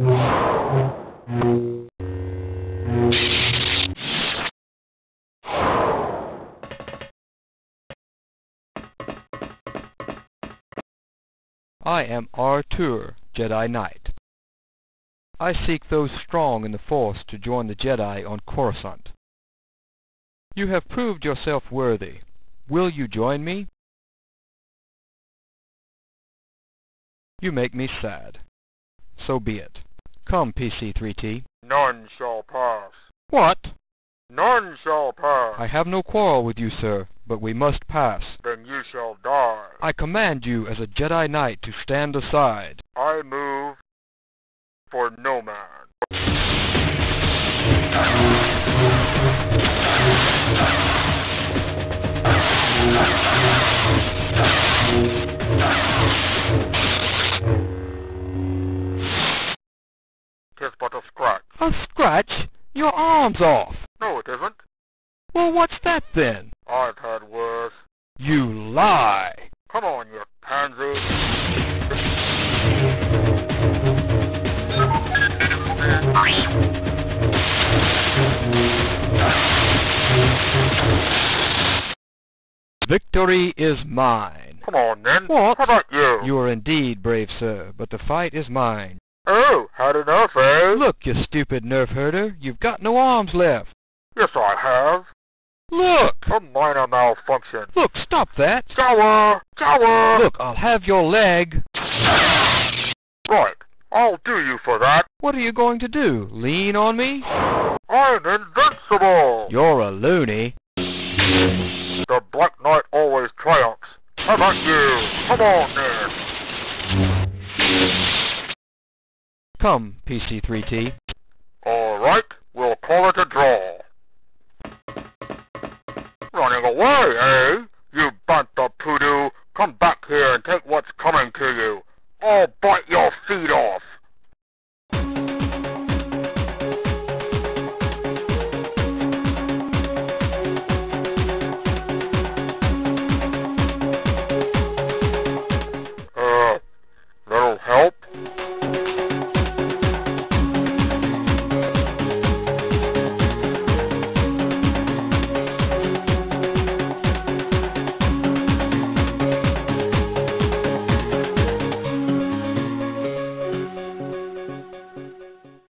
I am Artur, Jedi Knight. I seek those strong in the Force to join the Jedi on Coruscant. You have proved yourself worthy. Will you join me? You make me sad. So be it. Come, PC3T. None shall pass. What? None shall pass. I have no quarrel with you, sir, but we must pass. Then you shall die. I command you as a Jedi Knight to stand aside. I move for no man. Scratch. A scratch? Your arm's off. No, it isn't. Well, what's that then? I've had worse. You lie. Come on, you pansy. Victory is mine. Come on, then. What? How about you? You are indeed brave, sir, but the fight is mine. Oh, had enough, eh? Look, you stupid nerf herder, you've got no arms left. Yes, I have. Look! A minor malfunction. Look, stop that! Gower! Gower! Look, I'll have your leg. Right. I'll do you for that. What are you going to do? Lean on me? I'm invincible! You're a loony. The Black Knight always triumphs. How about you? Come on, Come, PC3T. All right, we'll call it a draw. Running away, eh? You bantha poodoo. Come back here and take what's coming to you. I'll bite your feet off.